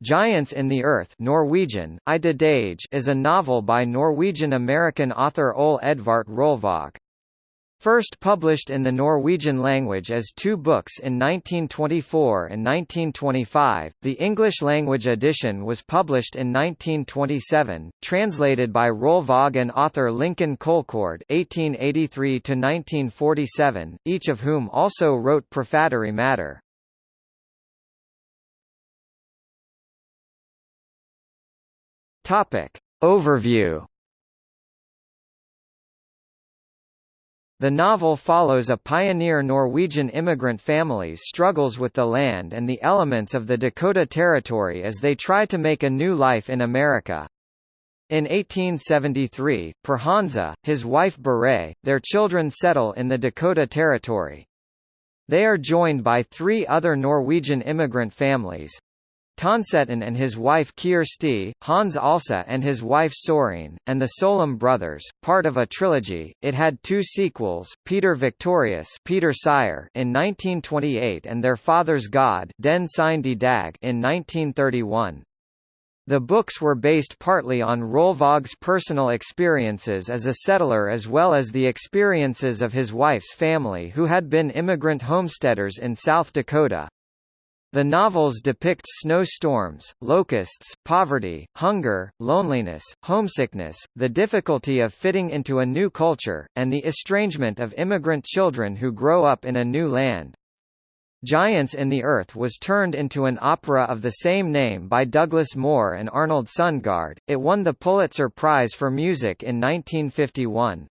Giants in the Earth Norwegian, is a novel by Norwegian-American author Ole Edvart Rølvaag. First published in the Norwegian language as two books in 1924 and 1925, the English-language edition was published in 1927, translated by Rølvaag and author Lincoln Colcord (1883–1947), each of whom also wrote prefatory matter. Topic. Overview The novel follows a pioneer Norwegian immigrant family's struggles with the land and the elements of the Dakota Territory as they try to make a new life in America. In 1873, Per Hansa, his wife Beret, their children settle in the Dakota Territory. They are joined by three other Norwegian immigrant families, Tønseten and his wife Kjersti, Hans Olsa and his wife Sorine, and the Solum brothers, part of a trilogy. It had two sequels, Peder Victorious Peder Seier in 1928 and Their Father's God Den Sein Dag in 1931. The books were based partly on Rølvaag's personal experiences as a settler as well as the experiences of his wife's family who had been immigrant homesteaders in South Dakota. The novels depict snowstorms, locusts, poverty, hunger, loneliness, homesickness, the difficulty of fitting into a new culture, and the estrangement of immigrant children who grow up in a new land. Giants in the Earth was turned into an opera of the same name by Douglas Moore and Arnold Sundgaard. It won the Pulitzer Prize for Music in 1951.